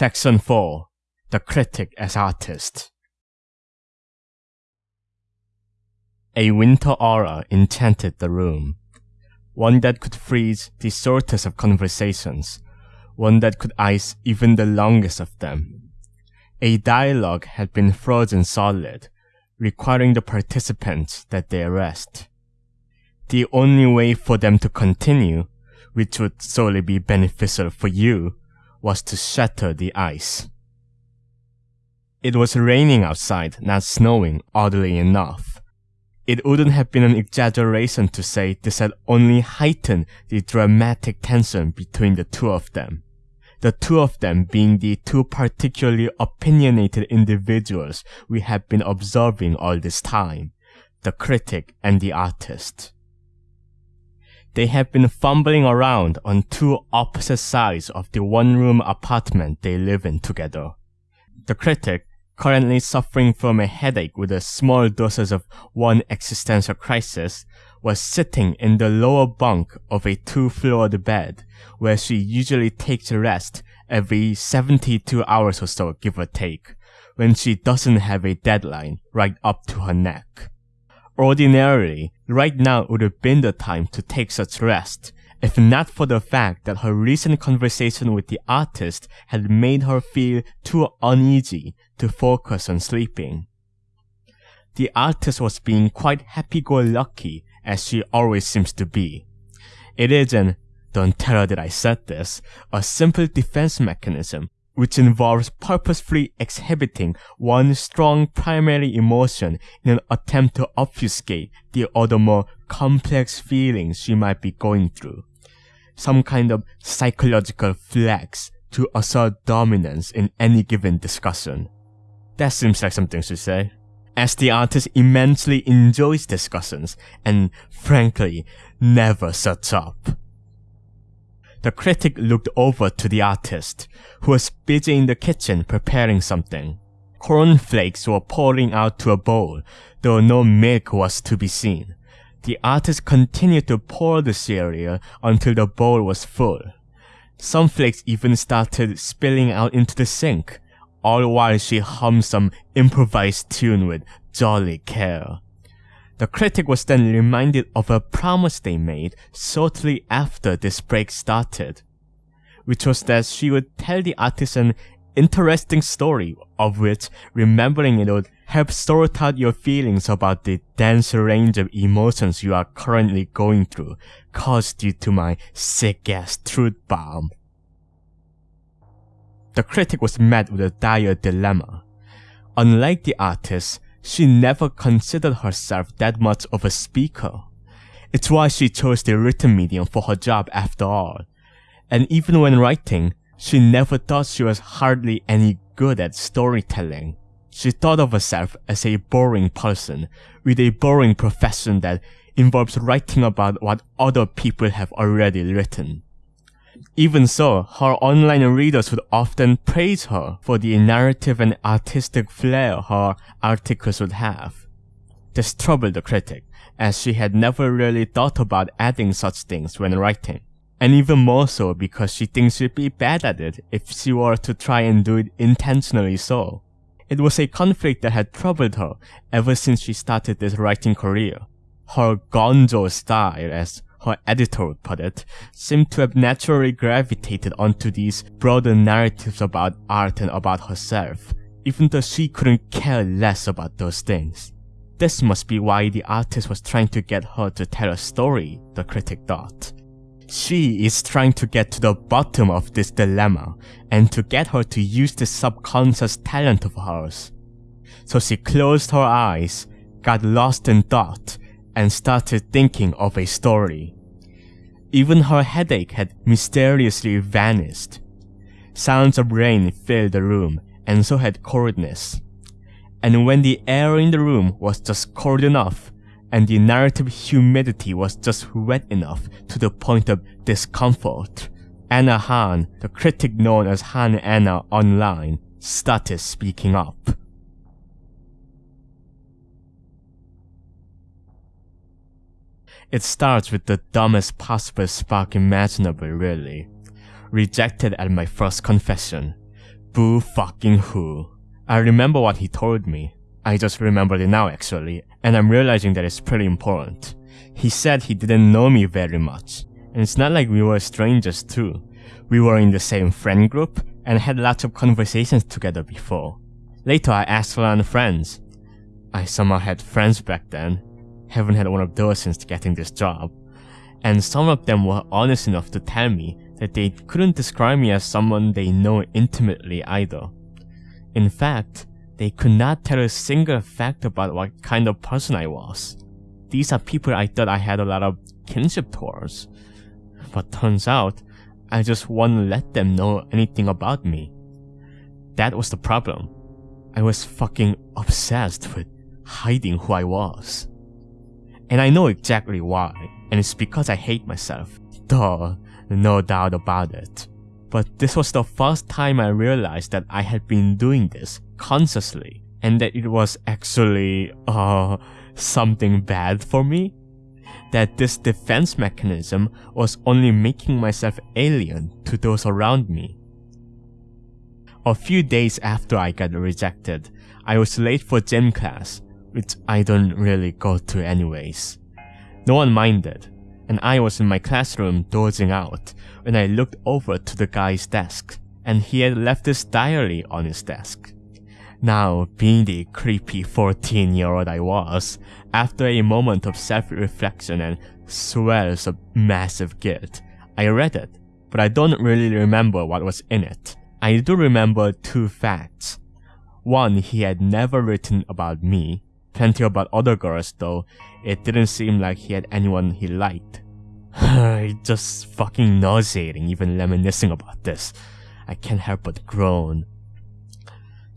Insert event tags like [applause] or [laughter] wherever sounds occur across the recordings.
Section 4 The Critic as Artist A winter aura enchanted the room, one that could freeze the shortest of conversations, one that could ice even the longest of them. A dialogue had been frozen solid, requiring the participants that they rest. The only way for them to continue, which would solely be beneficial for you, was to shatter the ice. It was raining outside, not snowing, oddly enough. It wouldn't have been an exaggeration to say this had only heightened the dramatic tension between the two of them. The two of them being the two particularly opinionated individuals we have been observing all this time, the critic and the artist. They have been fumbling around on two opposite sides of the one-room apartment they live in together. The critic, currently suffering from a headache with a small doses of one existential crisis, was sitting in the lower bunk of a two-floored bed, where she usually takes a rest every 72 hours or so, give or take, when she doesn't have a deadline right up to her neck. Ordinarily, right now would have been the time to take such rest, if not for the fact that her recent conversation with the artist had made her feel too uneasy to focus on sleeping. The artist was being quite happy-go-lucky, as she always seems to be. It is an, don't tell her that I said this, a simple defense mechanism which involves purposefully exhibiting one strong primary emotion in an attempt to obfuscate the other more complex feelings she might be going through. Some kind of psychological flex to assert dominance in any given discussion. That seems like something to say. As the artist immensely enjoys discussions and, frankly, never shuts up. The critic looked over to the artist, who was busy in the kitchen preparing something. Cornflakes were pouring out to a bowl, though no milk was to be seen. The artist continued to pour the cereal until the bowl was full. Some flakes even started spilling out into the sink, all while she hummed some improvised tune with jolly care. The critic was then reminded of a promise they made shortly after this break started, which was that she would tell the artist an interesting story of which remembering it would help sort out your feelings about the dense range of emotions you are currently going through caused due to my sick-ass truth bomb. The critic was met with a dire dilemma. Unlike the artist, she never considered herself that much of a speaker. It's why she chose the written medium for her job after all. And even when writing, she never thought she was hardly any good at storytelling. She thought of herself as a boring person with a boring profession that involves writing about what other people have already written. Even so, her online readers would often praise her for the narrative and artistic flair her articles would have. This troubled the critic, as she had never really thought about adding such things when writing, and even more so because she thinks she'd be bad at it if she were to try and do it intentionally so. It was a conflict that had troubled her ever since she started this writing career. Her gonzo style, as her editor would put it, seemed to have naturally gravitated onto these broader narratives about art and about herself, even though she couldn't care less about those things. This must be why the artist was trying to get her to tell a story, the critic thought. She is trying to get to the bottom of this dilemma and to get her to use this subconscious talent of hers. So she closed her eyes, got lost in thought, and started thinking of a story. Even her headache had mysteriously vanished. Sounds of rain filled the room, and so had coldness. And when the air in the room was just cold enough, and the narrative humidity was just wet enough to the point of discomfort, Anna Han, the critic known as Han Anna online, started speaking up. It starts with the dumbest possible spark imaginable really. Rejected at my first confession. Boo fucking who. I remember what he told me. I just remembered it now actually, and I'm realizing that it's pretty important. He said he didn't know me very much, and it's not like we were strangers too. We were in the same friend group and had lots of conversations together before. Later I asked around friends. I somehow had friends back then. Haven't had one of those since getting this job. And some of them were honest enough to tell me that they couldn't describe me as someone they know intimately either. In fact, they could not tell a single fact about what kind of person I was. These are people I thought I had a lot of kinship towards. But turns out, I just wouldn't let them know anything about me. That was the problem. I was fucking obsessed with hiding who I was. And I know exactly why, and it's because I hate myself. Duh, no doubt about it. But this was the first time I realized that I had been doing this consciously, and that it was actually, uh, something bad for me? That this defense mechanism was only making myself alien to those around me. A few days after I got rejected, I was late for gym class, which I don't really go to anyways. No one minded, and I was in my classroom dozing out when I looked over to the guy's desk, and he had left his diary on his desk. Now, being the creepy 14 year old I was, after a moment of self-reflection and swells of massive guilt, I read it, but I don't really remember what was in it. I do remember two facts. One, he had never written about me, plenty about other girls though, it didn't seem like he had anyone he liked. [sighs] it's just fucking nauseating even reminiscing about this. I can't help but groan.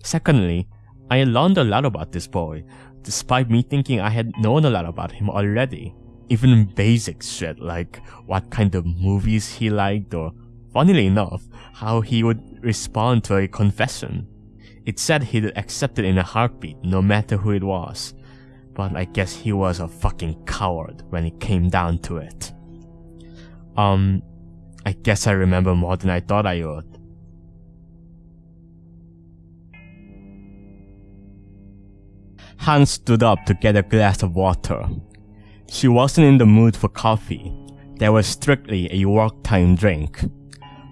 Secondly, I learned a lot about this boy, despite me thinking I had known a lot about him already. Even basic shit like what kind of movies he liked or, funnily enough, how he would respond to a confession. It said he'd accept it in a heartbeat, no matter who it was. But I guess he was a fucking coward when it came down to it. Um, I guess I remember more than I thought I would. Hans stood up to get a glass of water. She wasn't in the mood for coffee. That was strictly a work time drink.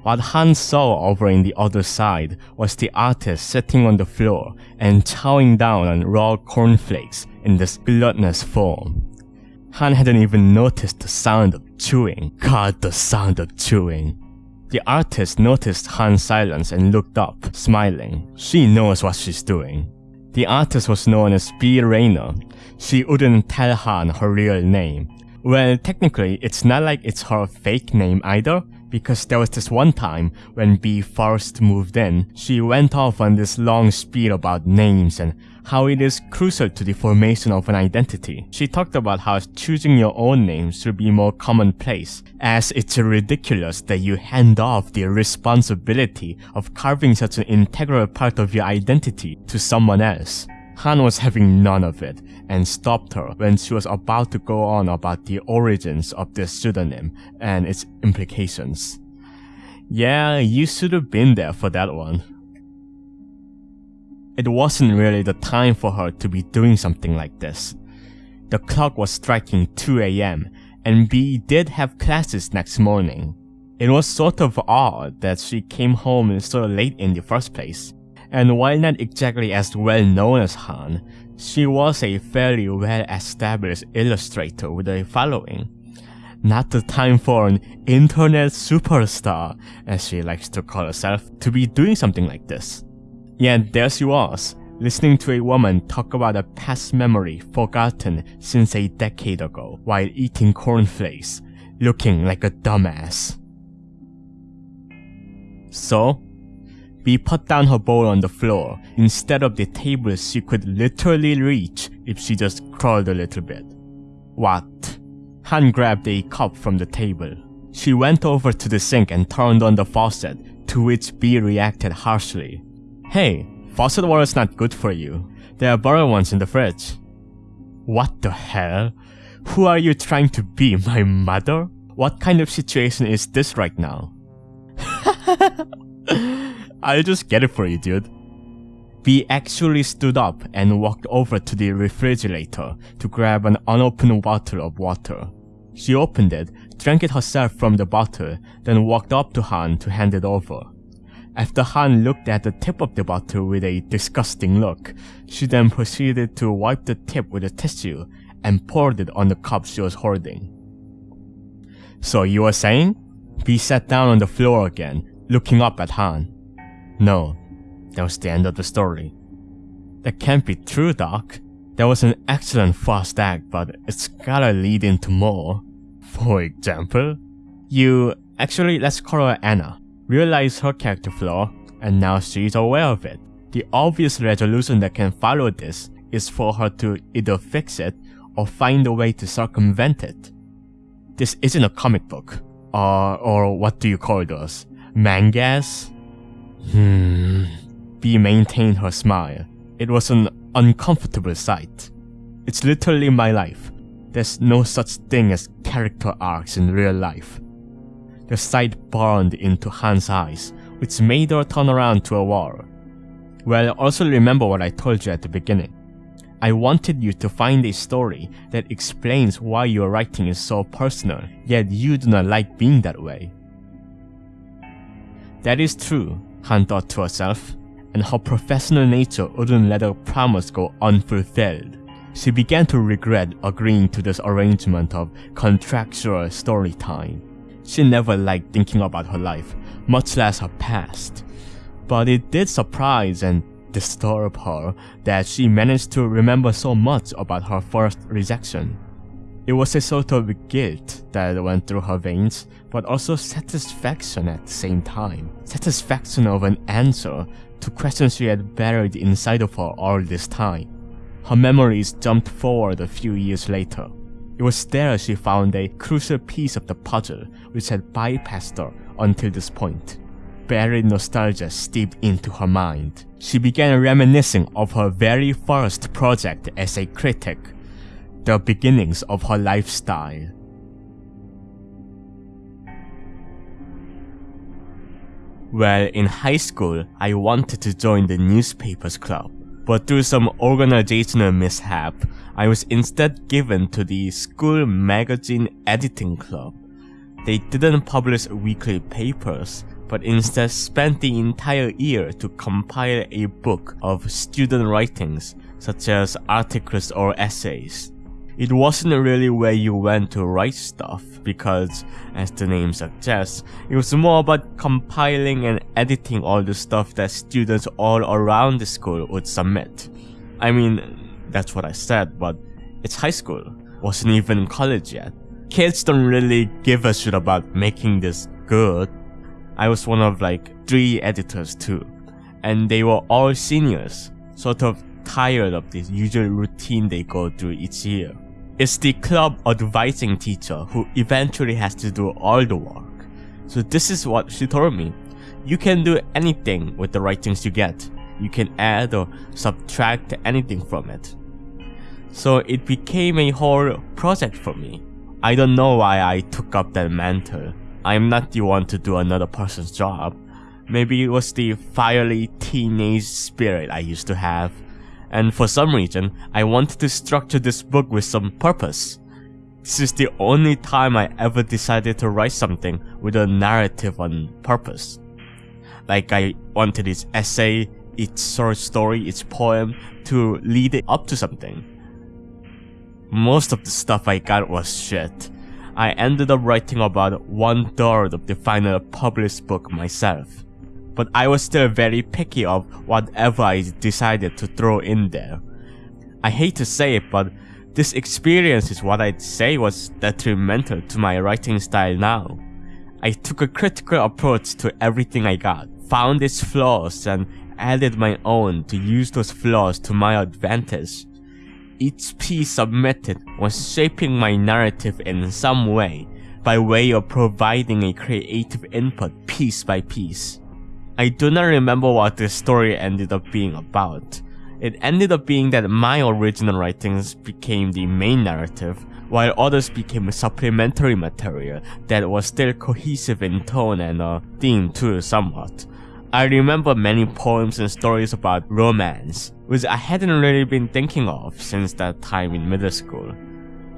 What Han saw over in the other side was the artist sitting on the floor and chowing down on raw cornflakes in this gluttonous form. Han hadn't even noticed the sound of chewing. God, the sound of chewing. The artist noticed Han's silence and looked up, smiling. She knows what she's doing. The artist was known as B. Rayner. She wouldn't tell Han her real name. Well, technically, it's not like it's her fake name either, because there was this one time when B first moved in, she went off on this long spiel about names and how it is crucial to the formation of an identity. She talked about how choosing your own name should be more commonplace, as it's ridiculous that you hand off the responsibility of carving such an integral part of your identity to someone else. Han was having none of it and stopped her when she was about to go on about the origins of this pseudonym and its implications. Yeah, you should have been there for that one. It wasn't really the time for her to be doing something like this. The clock was striking 2 am and B did have classes next morning. It was sort of odd that she came home so late in the first place and while not exactly as well known as Han, she was a fairly well established illustrator with a following. Not the time for an internet superstar, as she likes to call herself, to be doing something like this. Yet there she was, listening to a woman talk about a past memory forgotten since a decade ago while eating cornflakes, looking like a dumbass. So, B put down her bowl on the floor instead of the table she could literally reach if she just crawled a little bit. What? Han grabbed a cup from the table. She went over to the sink and turned on the faucet, to which B reacted harshly. Hey, faucet water's not good for you. There are better ones in the fridge. What the hell? Who are you trying to be, my mother? What kind of situation is this right now? [laughs] I'll just get it for you, dude. V actually stood up and walked over to the refrigerator to grab an unopened bottle of water. She opened it, drank it herself from the bottle, then walked up to Han to hand it over. After Han looked at the tip of the bottle with a disgusting look, she then proceeded to wipe the tip with a tissue and poured it on the cup she was holding. So you were saying? V sat down on the floor again, looking up at Han. No, that was the end of the story. That can't be true, Doc. That was an excellent first act, but it's gotta lead into more. For example, you actually let's call her Anna realized her character flaw, and now she's aware of it. The obvious resolution that can follow this is for her to either fix it or find a way to circumvent it. This isn't a comic book, or, or what do you call those? Mangas? Hmm. V maintained her smile. It was an uncomfortable sight. It's literally my life. There's no such thing as character arcs in real life. The sight burned into Han's eyes, which made her turn around to a wall. Well, also remember what I told you at the beginning. I wanted you to find a story that explains why your writing is so personal, yet you do not like being that way. That is true, Han thought to herself, and her professional nature wouldn't let her promise go unfulfilled. She began to regret agreeing to this arrangement of contractual story time. She never liked thinking about her life, much less her past. But it did surprise and disturb her that she managed to remember so much about her first rejection. It was a sort of guilt that went through her veins, but also satisfaction at the same time. Satisfaction of an answer to questions she had buried inside of her all this time. Her memories jumped forward a few years later. It was there she found a crucial piece of the puzzle which had bypassed her until this point. Buried nostalgia steeped into her mind. She began reminiscing of her very first project as a critic, the beginnings of her lifestyle. Well, in high school, I wanted to join the newspapers club, but through some organizational mishap, I was instead given to the school magazine editing club. They didn't publish weekly papers, but instead spent the entire year to compile a book of student writings, such as articles or essays. It wasn't really where you went to write stuff, because, as the name suggests, it was more about compiling and editing all the stuff that students all around the school would submit. I mean, that's what I said, but it's high school. Wasn't even college yet. Kids don't really give a shit about making this good. I was one of like three editors too. And they were all seniors, sort of tired of this usual routine they go through each year. It's the club advising teacher who eventually has to do all the work. So this is what she told me. You can do anything with the writings you get. You can add or subtract anything from it. So it became a whole project for me. I don't know why I took up that mantle. I'm not the one to do another person's job. Maybe it was the fiery teenage spirit I used to have. And for some reason, I wanted to structure this book with some purpose. This is the only time I ever decided to write something with a narrative on purpose. Like I wanted its essay, its short story, its poem to lead it up to something. Most of the stuff I got was shit. I ended up writing about one third of the final published book myself. But I was still very picky of whatever I decided to throw in there. I hate to say it, but this experience is what I'd say was detrimental to my writing style now. I took a critical approach to everything I got, found its flaws, and added my own to use those flaws to my advantage each piece submitted was shaping my narrative in some way, by way of providing a creative input piece by piece. I do not remember what the story ended up being about. It ended up being that my original writings became the main narrative, while others became supplementary material that was still cohesive in tone and uh, theme too somewhat. I remember many poems and stories about romance, which I hadn't really been thinking of since that time in middle school.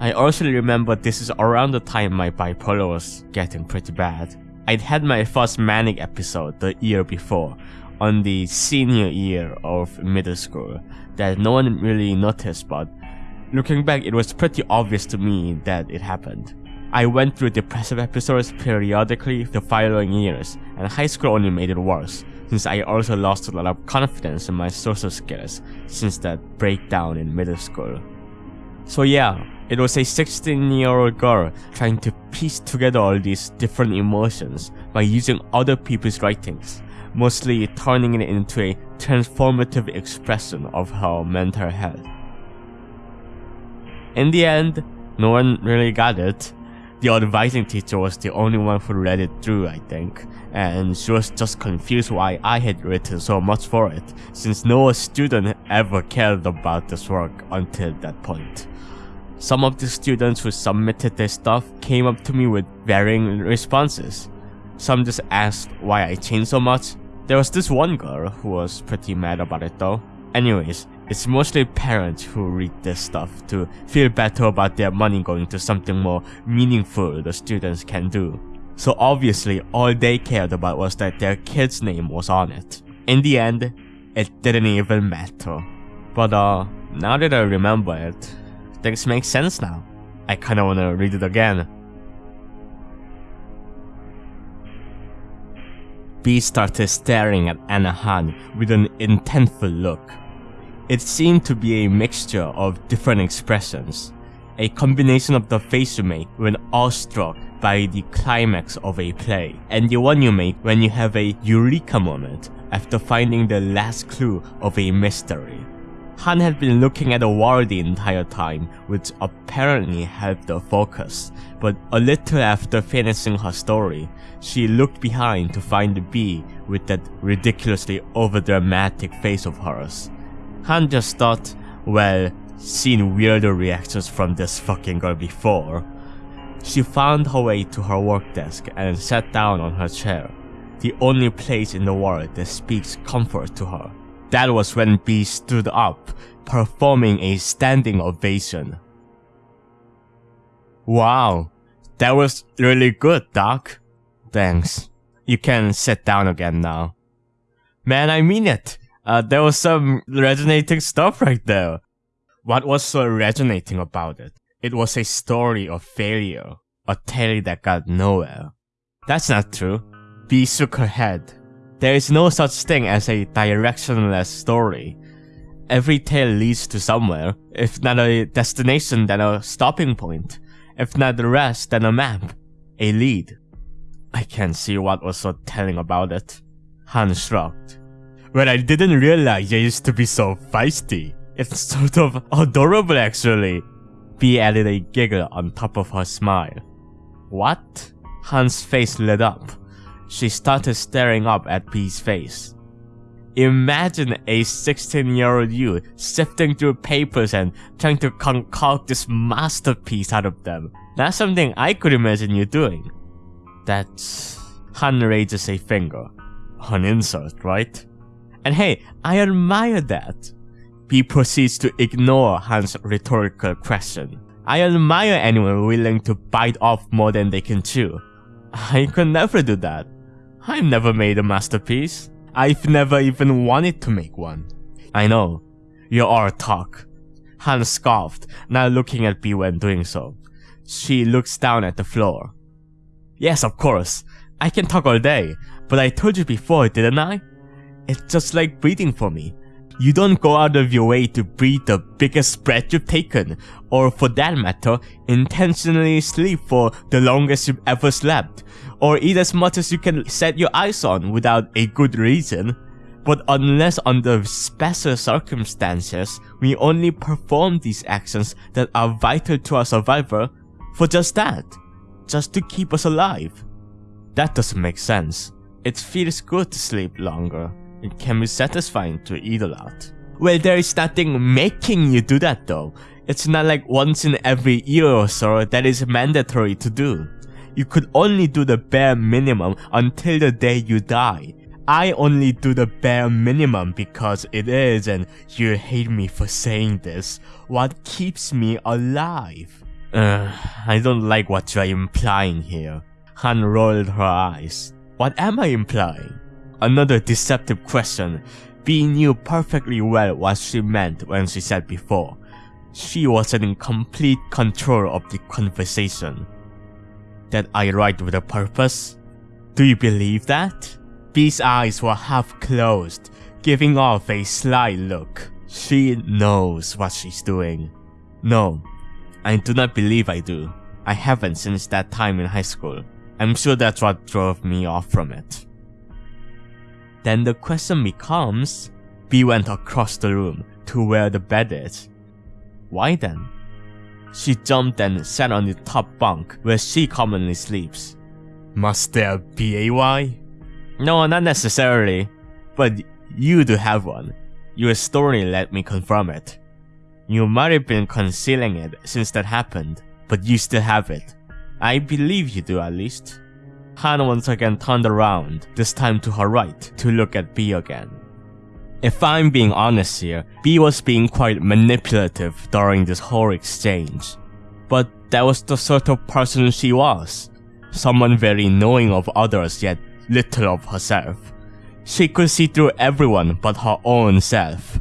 I also remember this is around the time my bipolar was getting pretty bad. I'd had my first manic episode the year before, on the senior year of middle school, that no one really noticed but looking back it was pretty obvious to me that it happened. I went through depressive episodes periodically the following years, and high school only made it worse, since I also lost a lot of confidence in my social skills since that breakdown in middle school. So yeah, it was a 16 year old girl trying to piece together all these different emotions by using other people's writings, mostly turning it into a transformative expression of her mental health. In the end, no one really got it. The advising teacher was the only one who read it through, I think, and she was just confused why I had written so much for it, since no student ever cared about this work until that point. Some of the students who submitted their stuff came up to me with varying responses. Some just asked why I changed so much. There was this one girl who was pretty mad about it though. Anyways, it's mostly parents who read this stuff to feel better about their money going to something more meaningful the students can do. So obviously all they cared about was that their kid's name was on it. In the end, it didn't even matter. But uh, now that I remember it, Things make sense now. I kinda wanna read it again. B started staring at Anna Han with an intentful look. It seemed to be a mixture of different expressions, a combination of the face you make when awestruck by the climax of a play, and the one you make when you have a eureka moment after finding the last clue of a mystery. Han had been looking at the wall the entire time, which apparently helped her focus, but a little after finishing her story, she looked behind to find the bee with that ridiculously overdramatic face of hers. Han just thought, well, seen weirder reactions from this fucking girl before. She found her way to her work desk and sat down on her chair, the only place in the world that speaks comfort to her. That was when B stood up, performing a standing ovation. Wow, that was really good, Doc. Thanks. You can sit down again now. Man, I mean it. Uh, there was some resonating stuff right there. What was so resonating about it? It was a story of failure, a tale that got nowhere. That's not true. B shook her head. There is no such thing as a directionless story. Every tale leads to somewhere, if not a destination then a stopping point, if not the rest then a map, a lead. I can't see what was so telling about it. Han shrugged. Well, I didn't realize you used to be so feisty. It's sort of adorable actually. B added a giggle on top of her smile. What? Han's face lit up. She started staring up at B's face. Imagine a 16 year old you sifting through papers and trying to concoct this masterpiece out of them. That's something I could imagine you doing. That's... Han raises a finger. An insult, right? And hey, I admire that. B proceeds to ignore Han's rhetorical question. I admire anyone willing to bite off more than they can chew. I could never do that. I've never made a masterpiece. I've never even wanted to make one. I know. You are talk. Han scoffed, now looking at B when doing so. She looks down at the floor. Yes, of course. I can talk all day, but I told you before, didn't I? It's just like breathing for me. You don't go out of your way to breathe the biggest breath you've taken, or for that matter, intentionally sleep for the longest you've ever slept, or eat as much as you can set your eyes on without a good reason. But unless under special circumstances, we only perform these actions that are vital to our survival for just that, just to keep us alive. That doesn't make sense. It feels good to sleep longer. It can be satisfying to eat a lot. Well, there is nothing making you do that though. It's not like once in every year or so that is mandatory to do you could only do the bare minimum until the day you die. I only do the bare minimum because it is, and you hate me for saying this. What keeps me alive? Uh, I don't like what you're implying here. Han rolled her eyes. What am I implying? Another deceptive question. Bee knew perfectly well what she meant when she said before. She was in complete control of the conversation. That I write with a purpose? Do you believe that? Bee's eyes were half closed, giving off a sly look. She knows what she's doing. No, I do not believe I do. I haven't since that time in high school. I'm sure that's what drove me off from it. Then the question becomes, Bee went across the room to where the bed is. Why then? She jumped and sat on the top bunk where she commonly sleeps. Must there be a why? No, not necessarily. But you do have one. Your story let me confirm it. You might have been concealing it since that happened, but you still have it. I believe you do at least. Han once again turned around, this time to her right, to look at B again. If I'm being honest here, B was being quite manipulative during this whole exchange. But that was the sort of person she was. Someone very knowing of others yet little of herself. She could see through everyone but her own self.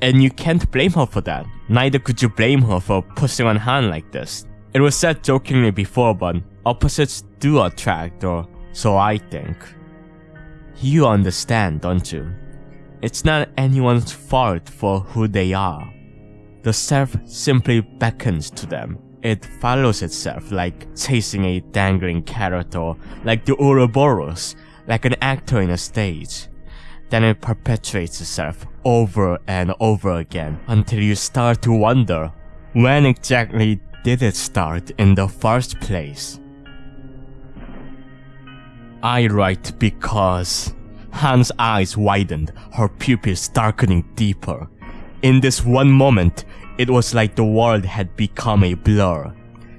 And you can't blame her for that. Neither could you blame her for pushing on Han like this. It was said jokingly before, but opposites do attract, or so I think. You understand, don't you? It's not anyone's fault for who they are. The self simply beckons to them it follows itself like chasing a dangling carrot or like the Ouroboros, like an actor in a stage. Then it perpetuates itself over and over again until you start to wonder when exactly did it start in the first place? I write because Han's eyes widened, her pupils darkening deeper. In this one moment, it was like the world had become a blur.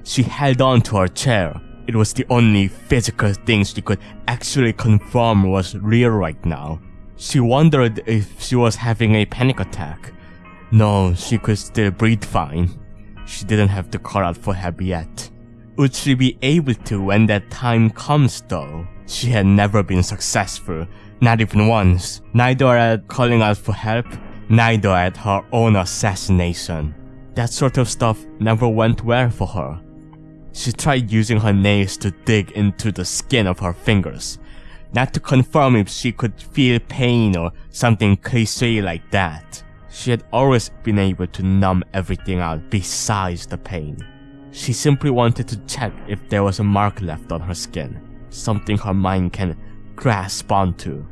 She held on to her chair. It was the only physical thing she could actually confirm was real right now. She wondered if she was having a panic attack. No, she could still breathe fine. She didn't have to call out for help yet. Would she be able to when that time comes though? She had never been successful, not even once, neither at calling out for help neither at her own assassination. That sort of stuff never went well for her. She tried using her nails to dig into the skin of her fingers, not to confirm if she could feel pain or something cliche like that. She had always been able to numb everything out besides the pain. She simply wanted to check if there was a mark left on her skin, something her mind can grasp onto.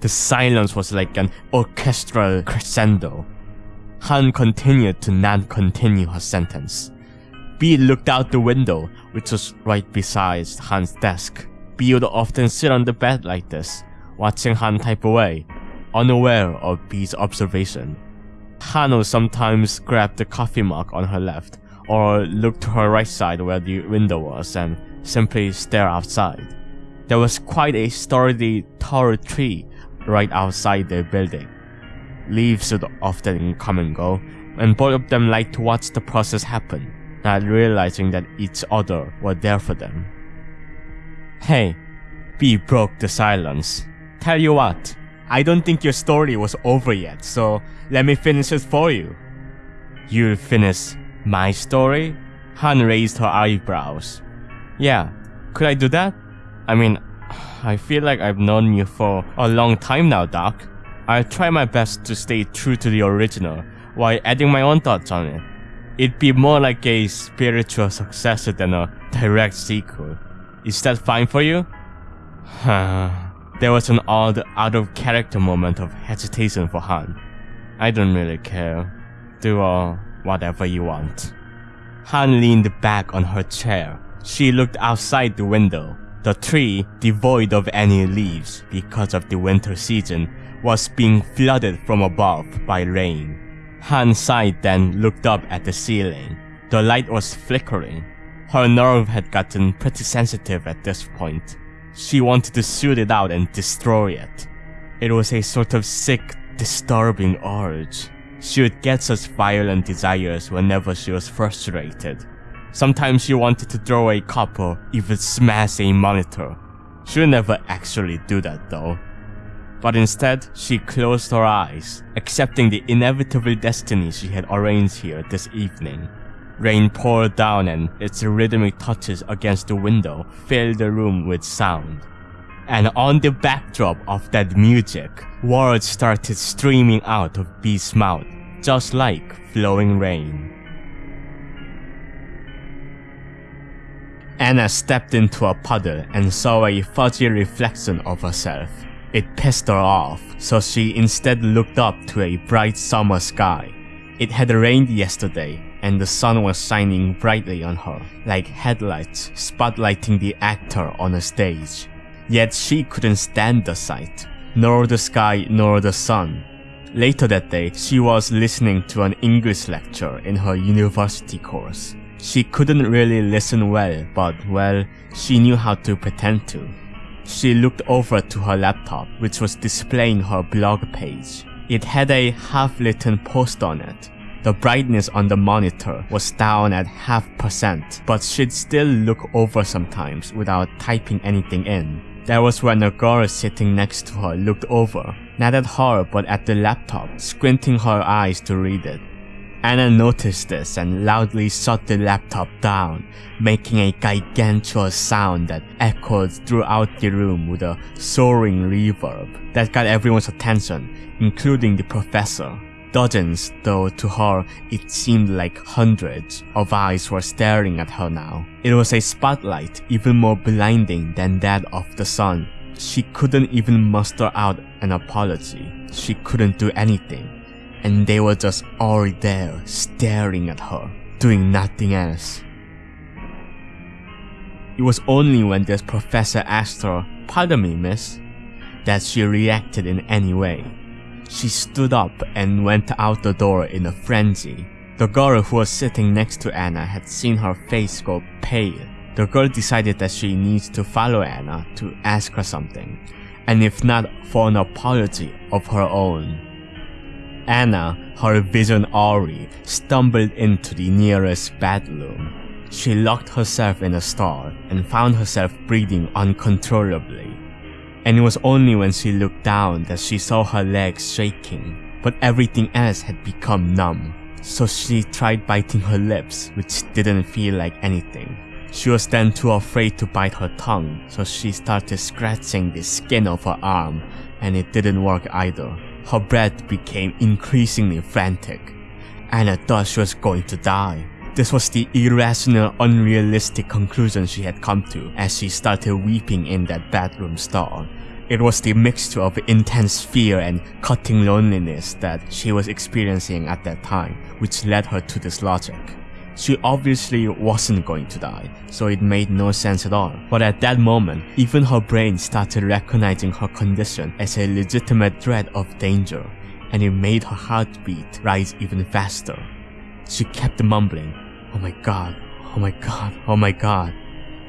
The silence was like an orchestral crescendo. Han continued to not continue her sentence. Bee looked out the window, which was right beside Han's desk. Bee would often sit on the bed like this, watching Han type away, unaware of Bee's observation. Han would sometimes grabbed the coffee mug on her left, or looked to her right side where the window was and simply stare outside. There was quite a sturdy tall tree right outside their building. Leaves would often come and go, and both of them liked to watch the process happen, not realizing that each other were there for them. Hey, Bee broke the silence. Tell you what, I don't think your story was over yet, so let me finish it for you. You'll finish my story? Han raised her eyebrows. Yeah, could I do that? I mean, [sighs] I feel like I've known you for a long time now, Doc. I try my best to stay true to the original while adding my own thoughts on it. It'd be more like a spiritual successor than a direct sequel. Is that fine for you? [sighs] there was an odd, out of character moment of hesitation for Han. I don't really care. Do uh, whatever you want. Han leaned back on her chair. She looked outside the window. The tree, devoid of any leaves because of the winter season, was being flooded from above by rain. Han sighed then looked up at the ceiling. The light was flickering. Her nerve had gotten pretty sensitive at this point. She wanted to shoot it out and destroy it. It was a sort of sick, disturbing urge. She would get such violent desires whenever she was frustrated. Sometimes she wanted to throw a cup or even smash a monitor. She would never actually do that though. But instead, she closed her eyes, accepting the inevitable destiny she had arranged here this evening. Rain poured down and its rhythmic touches against the window filled the room with sound. And on the backdrop of that music, words started streaming out of B's mouth, just like flowing rain. Anna stepped into a puddle and saw a fuzzy reflection of herself. It pissed her off, so she instead looked up to a bright summer sky. It had rained yesterday, and the sun was shining brightly on her, like headlights spotlighting the actor on a stage. Yet she couldn't stand the sight, nor the sky nor the sun. Later that day, she was listening to an English lecture in her university course. She couldn't really listen well, but well, she knew how to pretend to. She looked over to her laptop, which was displaying her blog page. It had a half-written post on it. The brightness on the monitor was down at half percent, but she'd still look over sometimes without typing anything in. That was when a girl sitting next to her looked over, not at her but at the laptop, squinting her eyes to read it. Anna noticed this and loudly shut the laptop down, making a gigantuous sound that echoed throughout the room with a soaring reverb that got everyone's attention, including the professor. Dozens, though to her it seemed like hundreds, of eyes were staring at her now. It was a spotlight even more blinding than that of the sun. She couldn't even muster out an apology. She couldn't do anything and they were just all there staring at her, doing nothing else. It was only when this professor asked her, Pardon me, miss, that she reacted in any way. She stood up and went out the door in a frenzy. The girl who was sitting next to Anna had seen her face go pale. The girl decided that she needs to follow Anna to ask her something, and if not for an apology of her own. Anna, her vision awry, stumbled into the nearest bedroom. She locked herself in a stall and found herself breathing uncontrollably. And it was only when she looked down that she saw her legs shaking, but everything else had become numb. So she tried biting her lips, which didn't feel like anything. She was then too afraid to bite her tongue, so she started scratching the skin of her arm, and it didn't work either. Her breath became increasingly frantic. and Anna thought she was going to die. This was the irrational, unrealistic conclusion she had come to as she started weeping in that bathroom stall. It was the mixture of intense fear and cutting loneliness that she was experiencing at that time which led her to this logic. She obviously wasn't going to die, so it made no sense at all. But at that moment, even her brain started recognizing her condition as a legitimate threat of danger, and it made her heartbeat rise even faster. She kept mumbling, oh my god, oh my god, oh my god,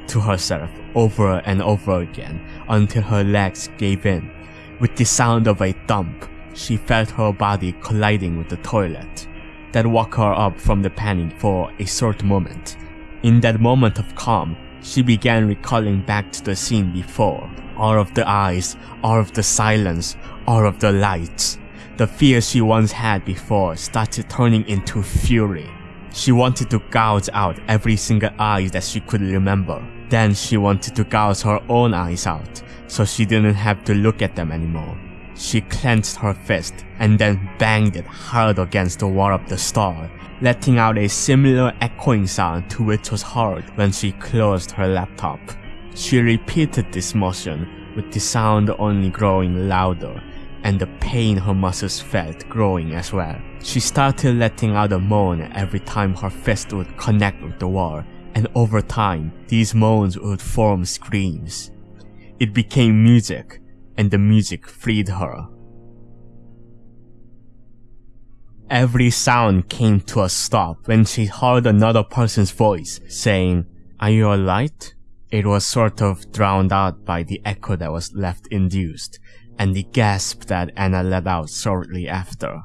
to herself over and over again until her legs gave in. With the sound of a thump, she felt her body colliding with the toilet that woke her up from the panic for a short moment. In that moment of calm, she began recalling back to the scene before. All of the eyes, all of the silence, all of the lights. The fear she once had before started turning into fury. She wanted to gouge out every single eye that she could remember. Then she wanted to gouge her own eyes out, so she didn't have to look at them anymore. She clenched her fist and then banged it hard against the wall of the stall, letting out a similar echoing sound to which was heard when she closed her laptop. She repeated this motion, with the sound only growing louder and the pain her muscles felt growing as well. She started letting out a moan every time her fist would connect with the wall, and over time, these moans would form screams. It became music, and the music freed her. Every sound came to a stop when she heard another person's voice saying, Are you alright? It was sort of drowned out by the echo that was left induced, and the gasp that Anna let out shortly after.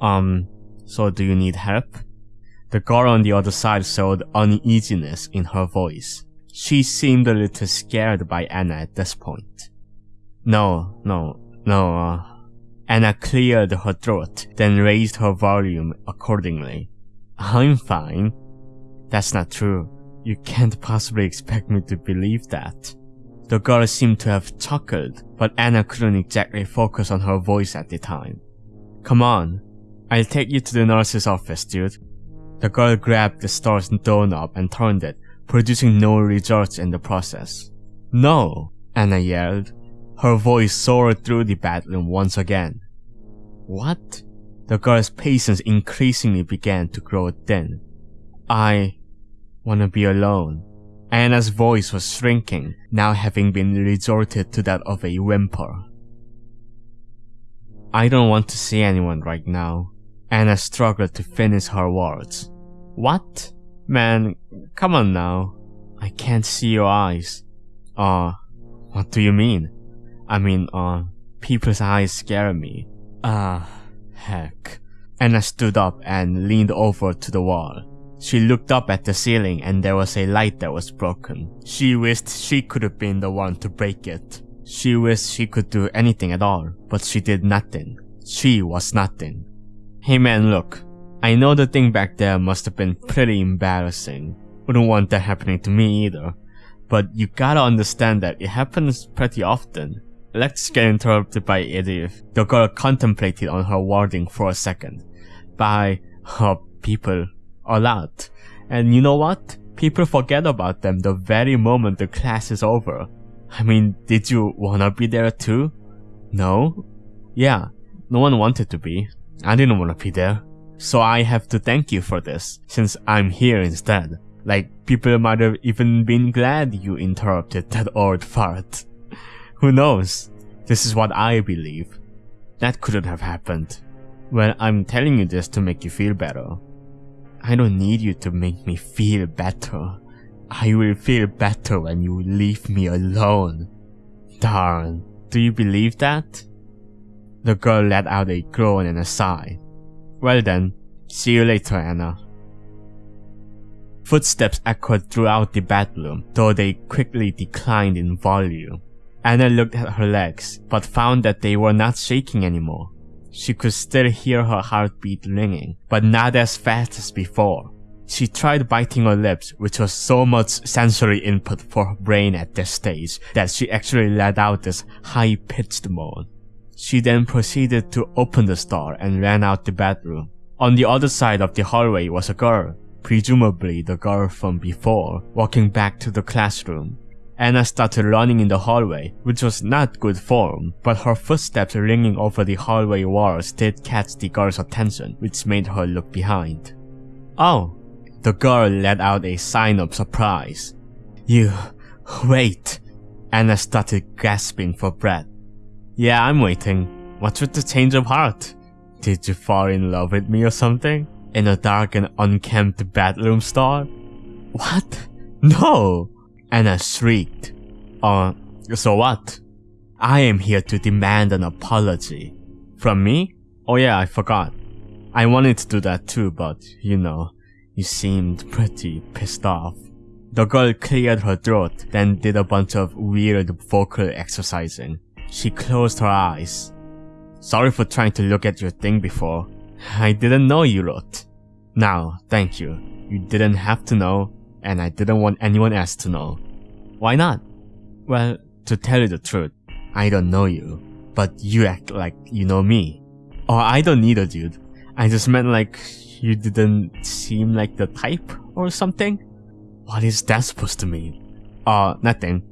Um, so do you need help? The girl on the other side showed uneasiness in her voice. She seemed a little scared by Anna at this point. No, no, no, uh, Anna cleared her throat, then raised her volume accordingly. I'm fine. That's not true. You can't possibly expect me to believe that. The girl seemed to have chuckled, but Anna couldn't exactly focus on her voice at the time. Come on, I'll take you to the nurse's office, dude. The girl grabbed the store's doorknob and turned it, producing no results in the process. No, Anna yelled. Her voice soared through the bedroom once again. What? The girl's patience increasingly began to grow thin. I wanna be alone. Anna's voice was shrinking, now having been resorted to that of a whimper. I don't want to see anyone right now. Anna struggled to finish her words. What? Man, come on now. I can't see your eyes. Uh, what do you mean? I mean, uh, people's eyes scare me. Ah, heck. Anna stood up and leaned over to the wall. She looked up at the ceiling and there was a light that was broken. She wished she could have been the one to break it. She wished she could do anything at all, but she did nothing. She was nothing. Hey man, look. I know the thing back there must have been pretty embarrassing. Wouldn't want that happening to me either. But you gotta understand that it happens pretty often. Let's get interrupted by Edith. The girl contemplated on her wording for a second. By her people. A lot. And you know what? People forget about them the very moment the class is over. I mean, did you wanna be there too? No? Yeah, no one wanted to be. I didn't wanna be there. So I have to thank you for this, since I'm here instead. Like, people might have even been glad you interrupted that old fart. Who knows? This is what I believe. That couldn't have happened. Well, I'm telling you this to make you feel better. I don't need you to make me feel better. I will feel better when you leave me alone. Darn, do you believe that? The girl let out a groan and a sigh. Well then, see you later, Anna. Footsteps echoed throughout the bedroom, though they quickly declined in volume. Anna looked at her legs, but found that they were not shaking anymore. She could still hear her heartbeat ringing, but not as fast as before. She tried biting her lips, which was so much sensory input for her brain at this stage that she actually let out this high-pitched moan. She then proceeded to open the door and ran out the bedroom. On the other side of the hallway was a girl, presumably the girl from before, walking back to the classroom. Anna started running in the hallway, which was not good form, but her footsteps ringing over the hallway walls did catch the girl's attention, which made her look behind. Oh, the girl let out a sign of surprise. You, wait. Anna started gasping for breath. Yeah, I'm waiting. What's with the change of heart? Did you fall in love with me or something? In a dark and unkempt bedroom stall? What? No! Anna shrieked. Uh, so what? I am here to demand an apology. From me? Oh yeah, I forgot. I wanted to do that too, but, you know, you seemed pretty pissed off. The girl cleared her throat, then did a bunch of weird vocal exercising. She closed her eyes. Sorry for trying to look at your thing before. I didn't know you wrote. Now, thank you. You didn't have to know, and I didn't want anyone else to know. Why not? Well, to tell you the truth, I don't know you, but you act like you know me. Or I don't need a dude. I just meant like you didn't seem like the type or something? What is that supposed to mean? Uh, nothing.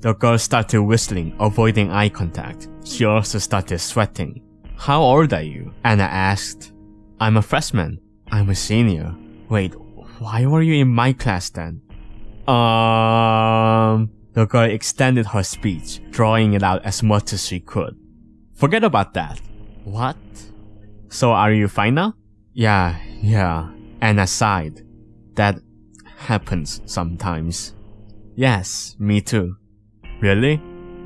The girl started whistling, avoiding eye contact. She also started sweating. How old are you? Anna asked. I'm a freshman. I'm a senior. Wait, why were you in my class then? Um... The girl extended her speech, drawing it out as much as she could. Forget about that. What? So are you fine now? Yeah, yeah. Anna sighed. That happens sometimes. Yes, me too. Really?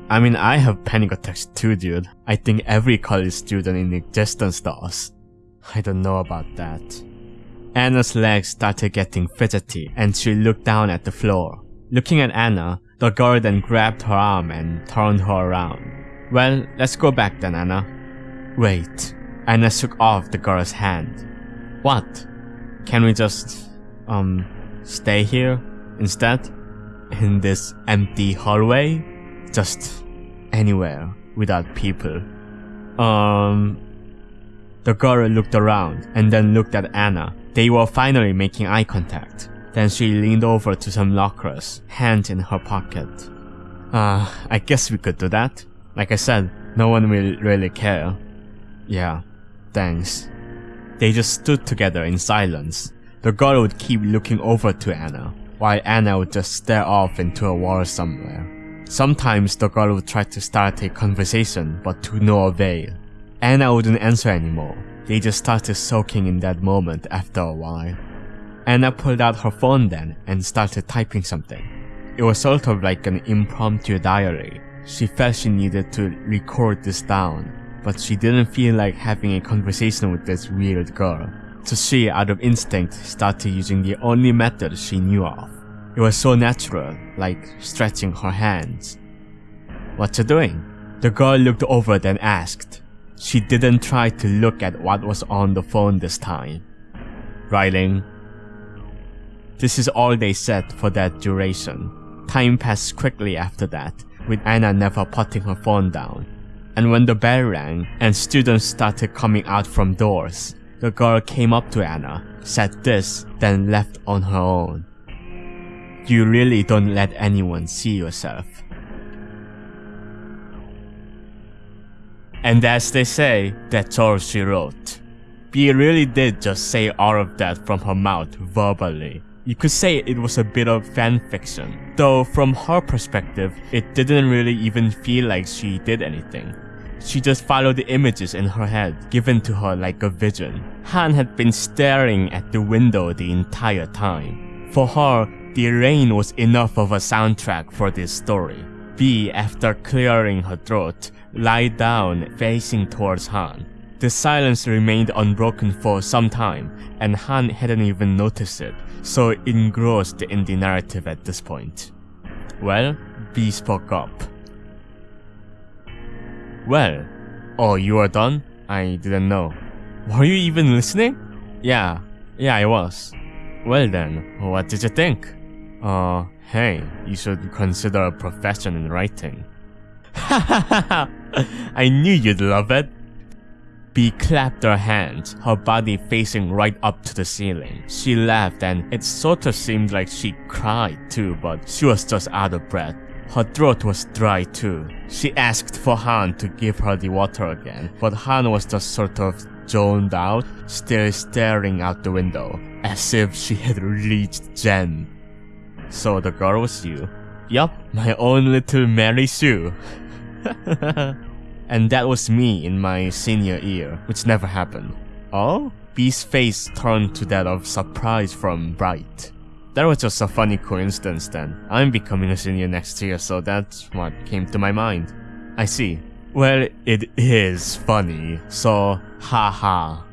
I mean, I have panic attacks too, dude. I think every college student in existence does. I don't know about that. Anna's legs started getting fidgety and she looked down at the floor. Looking at Anna, the girl then grabbed her arm and turned her around. Well, let's go back then, Anna. Wait. Anna shook off the girl's hand. What? Can we just, um, stay here instead? In this empty hallway? Just anywhere without people. Um, the girl looked around and then looked at Anna. They were finally making eye contact. Then she leaned over to some lockers, hand in her pocket. Uh, I guess we could do that. Like I said, no one will really care. Yeah, thanks. They just stood together in silence. The girl would keep looking over to Anna, while Anna would just stare off into a wall somewhere. Sometimes the girl would try to start a conversation, but to no avail. Anna wouldn't answer anymore. They just started soaking in that moment after a while. Anna pulled out her phone then and started typing something. It was sort of like an impromptu diary. She felt she needed to record this down, but she didn't feel like having a conversation with this weird girl. So she, out of instinct, started using the only method she knew of. It was so natural, like stretching her hands. What you doing? The girl looked over then asked. She didn't try to look at what was on the phone this time. Writing. This is all they said for that duration. Time passed quickly after that, with Anna never putting her phone down. And when the bell rang and students started coming out from doors, the girl came up to Anna, said this, then left on her own. You really don't let anyone see yourself. And as they say, that's all she wrote. B really did just say all of that from her mouth verbally. You could say it was a bit of fanfiction, though from her perspective, it didn't really even feel like she did anything. She just followed the images in her head, given to her like a vision. Han had been staring at the window the entire time. For her, the rain was enough of a soundtrack for this story. B, after clearing her throat, lied down facing towards Han. The silence remained unbroken for some time, and Han hadn't even noticed it, so engrossed in the narrative at this point. Well, B spoke up. Well, oh, you are done? I didn't know. Were you even listening? Yeah, yeah, I was. Well then, what did you think? Uh, hey, you should consider a profession in writing. [laughs] Ha ha ha ha! [laughs] I knew you'd love it. B clapped her hands, her body facing right up to the ceiling. She laughed and it sort of seemed like she cried too, but she was just out of breath. Her throat was dry too. She asked for Han to give her the water again, but Han was just sort of zoned out, still staring out the window, as if she had reached Zen. So the girl was you. Yup, my own little Mary Sue. [laughs] and that was me in my senior year, which never happened. Oh? B's face turned to that of surprise from Bright. That was just a funny coincidence then. I'm becoming a senior next year, so that's what came to my mind. I see. Well, it is funny, so haha.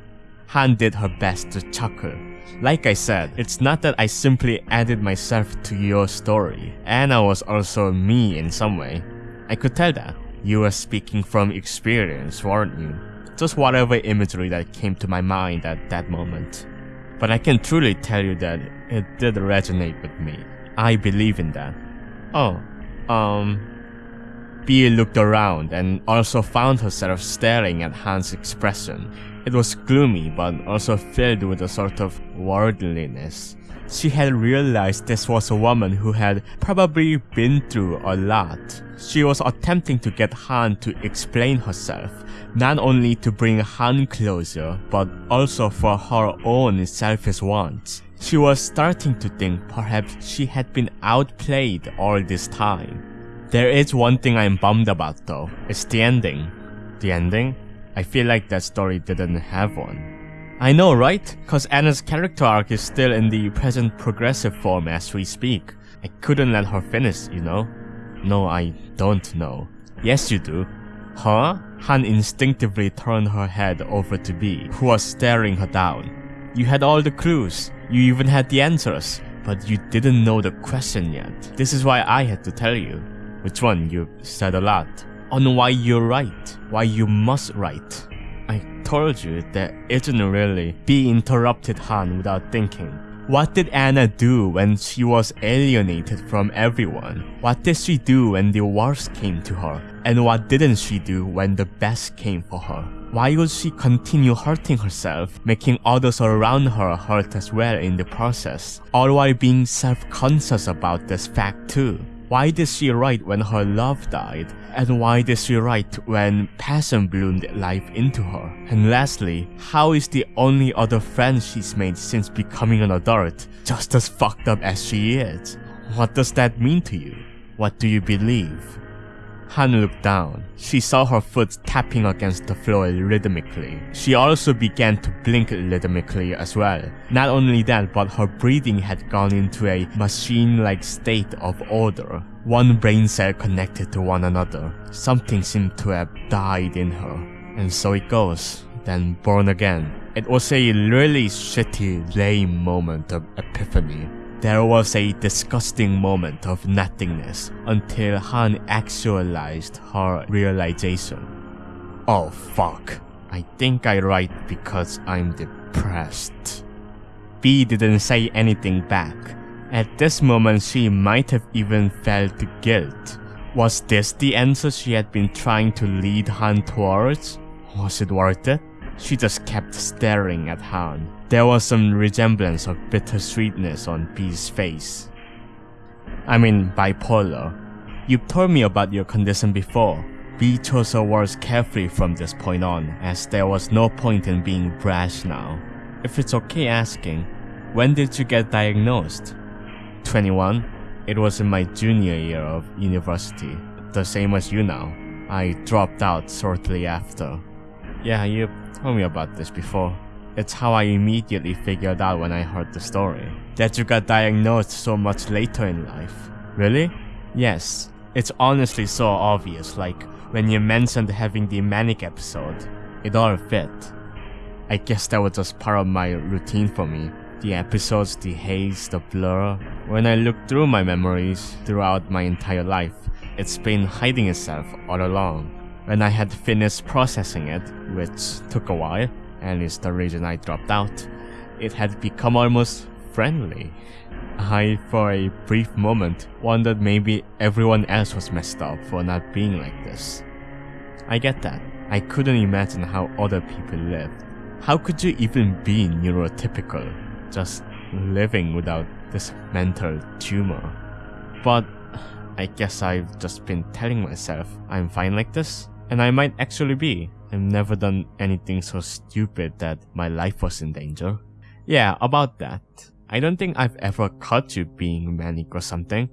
Han did her best to chuckle. Like I said, it's not that I simply added myself to your story. Anna was also me in some way. I could tell that. You were speaking from experience, weren't you? Just whatever imagery that came to my mind at that moment. But I can truly tell you that it did resonate with me. I believe in that. Oh, um... B looked around and also found herself staring at Han's expression. It was gloomy but also filled with a sort of worldliness. She had realized this was a woman who had probably been through a lot. She was attempting to get Han to explain herself, not only to bring Han closer, but also for her own selfish wants. She was starting to think perhaps she had been outplayed all this time. There is one thing I'm bummed about though, it's the ending. The ending? I feel like that story didn't have one. I know, right? Cause Anna's character arc is still in the present progressive form as we speak. I couldn't let her finish, you know? No, I don't know. Yes, you do. Huh? Han instinctively turned her head over to B, who was staring her down. You had all the clues. You even had the answers. But you didn't know the question yet. This is why I had to tell you. Which one? You said a lot. On why you're right. Why you must write. I told you that isn't really. B interrupted Han without thinking. What did Anna do when she was alienated from everyone? What did she do when the worst came to her? And what didn't she do when the best came for her? Why would she continue hurting herself, making others around her hurt as well in the process, all while being self-conscious about this fact too? Why did she write when her love died? And why did she write when passion bloomed life into her? And lastly, how is the only other friend she's made since becoming an adult just as fucked up as she is? What does that mean to you? What do you believe? Han looked down. She saw her foot tapping against the floor rhythmically. She also began to blink rhythmically as well. Not only that, but her breathing had gone into a machine-like state of order. One brain cell connected to one another. Something seemed to have died in her. And so it goes, then born again. It was a really shitty, lame moment of epiphany. There was a disgusting moment of nothingness until Han actualized her realization. Oh fuck. I think I write because I'm depressed. B didn't say anything back. At this moment she might have even felt guilt. Was this the answer she had been trying to lead Han towards? Was it worth it? She just kept staring at Han. There was some resemblance of bittersweetness on B's face. I mean, bipolar. You've told me about your condition before. B chose her words carefully from this point on, as there was no point in being brash now. If it's okay asking, when did you get diagnosed? 21. It was in my junior year of university, the same as you now. I dropped out shortly after. Yeah, you told me about this before. It's how I immediately figured out when I heard the story. That you got diagnosed so much later in life. Really? Yes. It's honestly so obvious, like when you mentioned having the manic episode. It all fit. I guess that was just part of my routine for me. The episodes, the haze, the blur. When I look through my memories throughout my entire life, it's been hiding itself all along. When I had finished processing it, which took a while, and is the reason I dropped out, it had become almost friendly. I, for a brief moment, wondered maybe everyone else was messed up for not being like this. I get that. I couldn't imagine how other people lived. How could you even be neurotypical, just living without this mental tumor? But I guess I've just been telling myself I'm fine like this, and I might actually be. I've never done anything so stupid that my life was in danger. Yeah, about that. I don't think I've ever caught you being manic or something.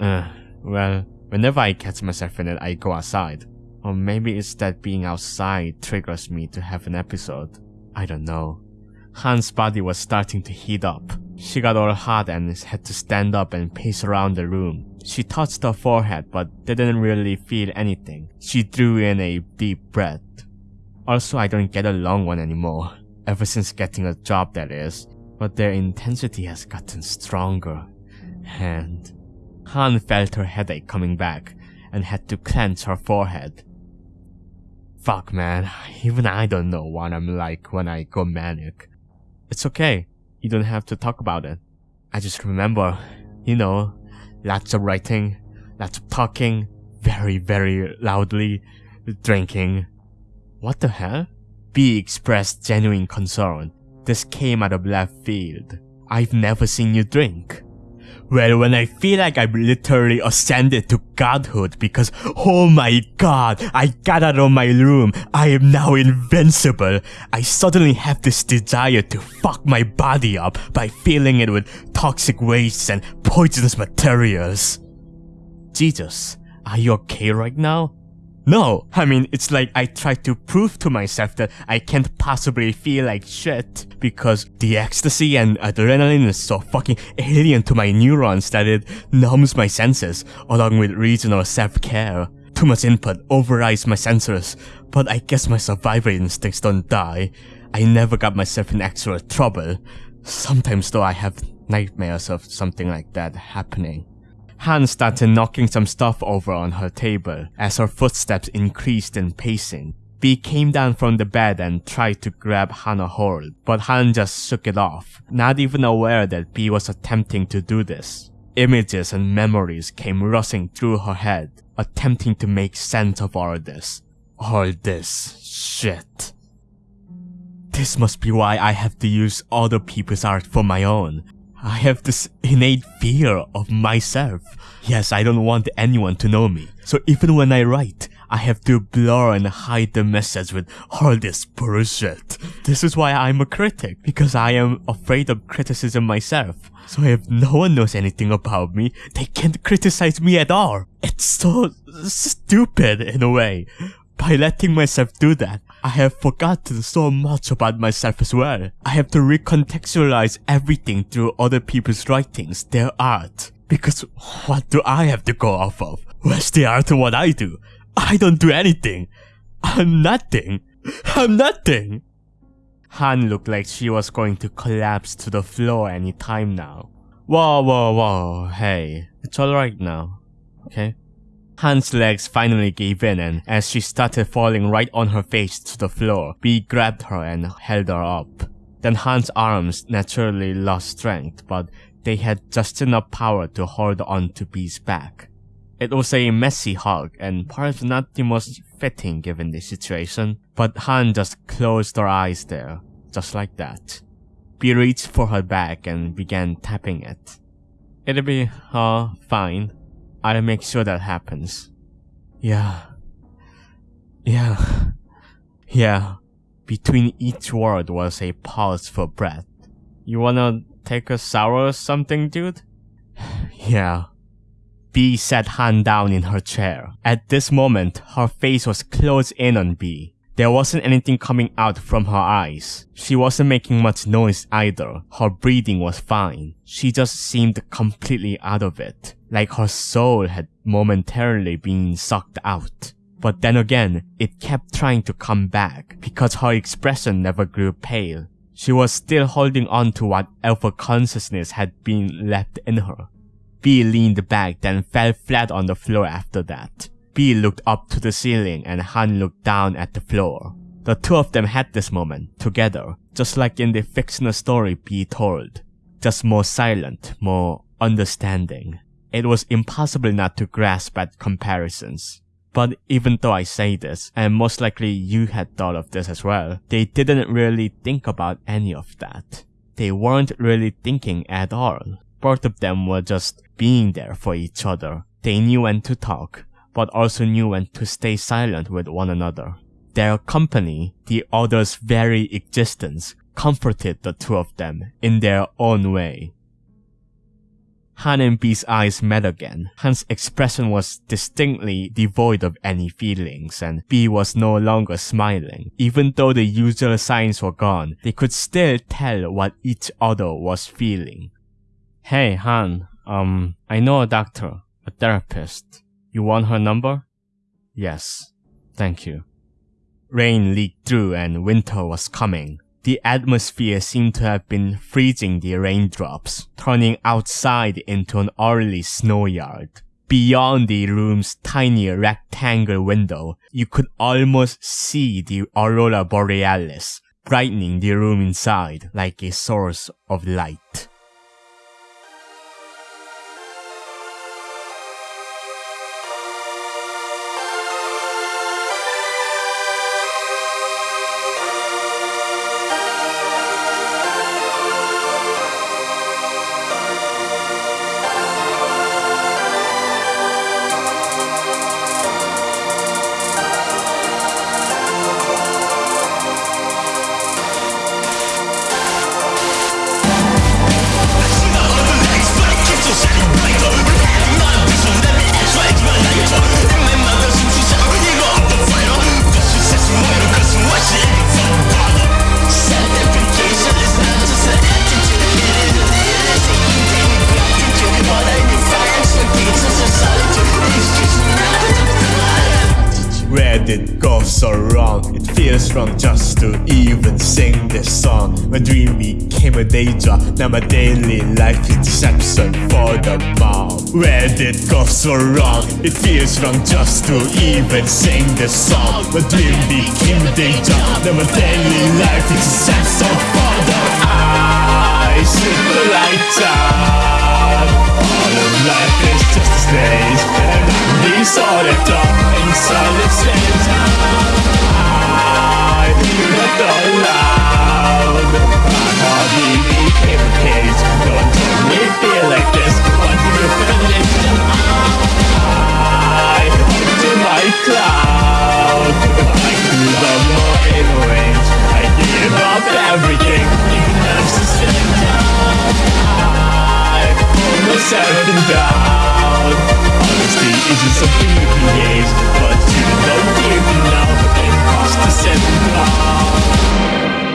Uh, well, whenever I catch myself in it, I go outside. Or maybe it's that being outside triggers me to have an episode. I don't know. Han's body was starting to heat up. She got all hot and had to stand up and pace around the room. She touched her forehead but didn't really feel anything. She drew in a deep breath. Also, I don't get a long one anymore. Ever since getting a job, that is. But their intensity has gotten stronger. And Han felt her headache coming back and had to clench her forehead. Fuck man, even I don't know what I'm like when I go manic. It's okay, you don't have to talk about it. I just remember, you know, lots of writing, lots of talking, very, very loudly, drinking. What the hell? B expressed genuine concern. This came out of left field. I've never seen you drink. Well, when I feel like I've literally ascended to godhood because, oh my god, I got out of my room, I am now invincible, I suddenly have this desire to fuck my body up by filling it with toxic wastes and poisonous materials. Jesus, are you okay right now? No, I mean, it's like I tried to prove to myself that I can't possibly feel like shit because the ecstasy and adrenaline is so fucking alien to my neurons that it numbs my senses along with reasonable self-care. Too much input overrides my sensors, but I guess my survival instincts don't die. I never got myself in actual trouble. Sometimes though I have nightmares of something like that happening. Han started knocking some stuff over on her table as her footsteps increased in pacing. B came down from the bed and tried to grab Han a hold, but Han just shook it off, not even aware that B was attempting to do this. Images and memories came rushing through her head, attempting to make sense of all this. All this shit. This must be why I have to use other people's art for my own. I have this innate fear of myself. Yes, I don't want anyone to know me. So even when I write, I have to blur and hide the message with all this bullshit. This is why I'm a critic, because I am afraid of criticism myself. So if no one knows anything about me, they can't criticize me at all. It's so stupid in a way. By letting myself do that, I have forgotten so much about myself as well. I have to recontextualize everything through other people's writings, their art. Because what do I have to go off of? Where's the art of what I do? I don't do anything. I'm nothing. I'm nothing. Han looked like she was going to collapse to the floor any time now. Whoa, whoa, whoa, hey, it's alright now, okay? Han's legs finally gave in and as she started falling right on her face to the floor, B grabbed her and held her up. Then Han's arms naturally lost strength, but they had just enough power to hold on to B's back. It was a messy hug and perhaps not the most fitting given the situation, but Han just closed her eyes there, just like that. B reached for her back and began tapping it. It'll be, uh, fine, I'll make sure that happens. Yeah. Yeah. Yeah. Between each word was a pause for breath. You wanna take a shower or something, dude? [sighs] yeah. B sat Han down in her chair. At this moment, her face was closed in on B. There wasn't anything coming out from her eyes. She wasn't making much noise either. Her breathing was fine. She just seemed completely out of it, like her soul had momentarily been sucked out. But then again, it kept trying to come back because her expression never grew pale. She was still holding on to what alpha consciousness had been left in her. B leaned back then fell flat on the floor after that. B looked up to the ceiling and Han looked down at the floor. The two of them had this moment, together, just like in the fictional story B told. Just more silent, more understanding. It was impossible not to grasp at comparisons. But even though I say this, and most likely you had thought of this as well, they didn't really think about any of that. They weren't really thinking at all. Both of them were just being there for each other. They knew when to talk, but also knew when to stay silent with one another. Their company, the other's very existence, comforted the two of them in their own way. Han and B's eyes met again. Han's expression was distinctly devoid of any feelings, and B was no longer smiling. Even though the usual signs were gone, they could still tell what each other was feeling. Hey, Han, um, I know a doctor, a therapist. You want her number? Yes. Thank you. Rain leaked through and winter was coming. The atmosphere seemed to have been freezing the raindrops, turning outside into an early snow yard. Beyond the room's tiny rectangle window, you could almost see the aurora borealis, brightening the room inside like a source of light. Wrong just to even sing this song. My dream became a day job, now my daily life is deception for the I shoot the light up. All of life is just a stage, and I'm the solid up inside the center. I feel it all pull myself down. Honesty isn't something you can gauge, but you don't even know. Imposter syndrome.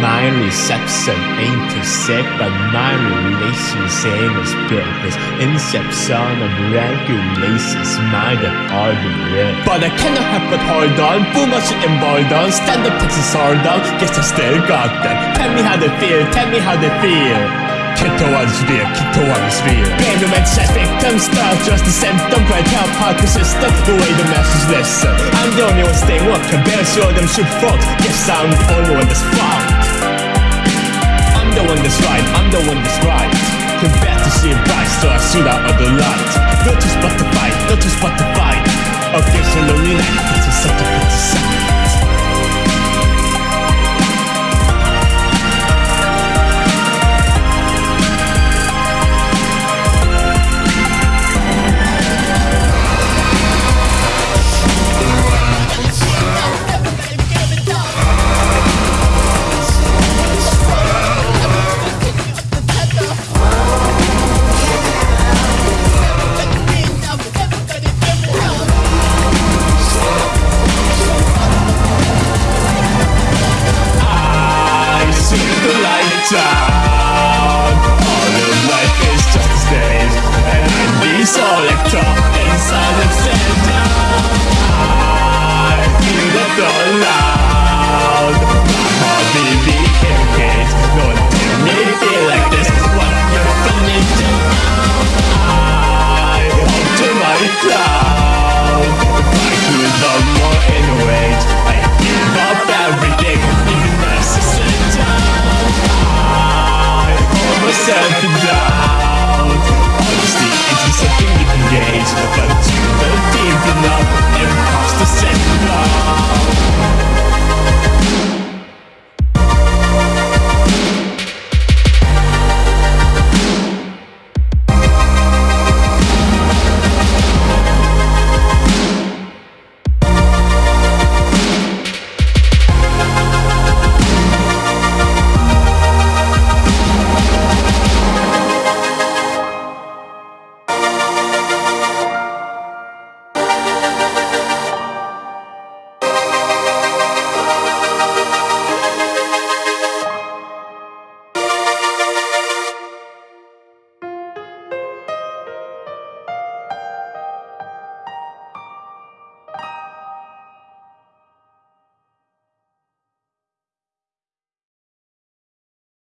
My reception ain't too sick, but my relation same as business. Inception of regulations might have already But I cannot help but hold on, boomer shit and boredom. Stand up, Texas hold on, guess I still got them. Tell me how they feel, tell me how they feel. Keto one's real, keto one's real. Blame the men's victims, not just the symptom. Great hard persistent, the way the masses listen. I'm the only one staying woke, can barely show them should fault. Guess I'm the only one that's fault. I'm the one that's right, I'm the one that's right. Can bear to see a bright, so I shoot out of the light. No choice but to fight, no choice but to fight. Against a lonely night, it's a such a but you know deep enough. Imposter syndrome.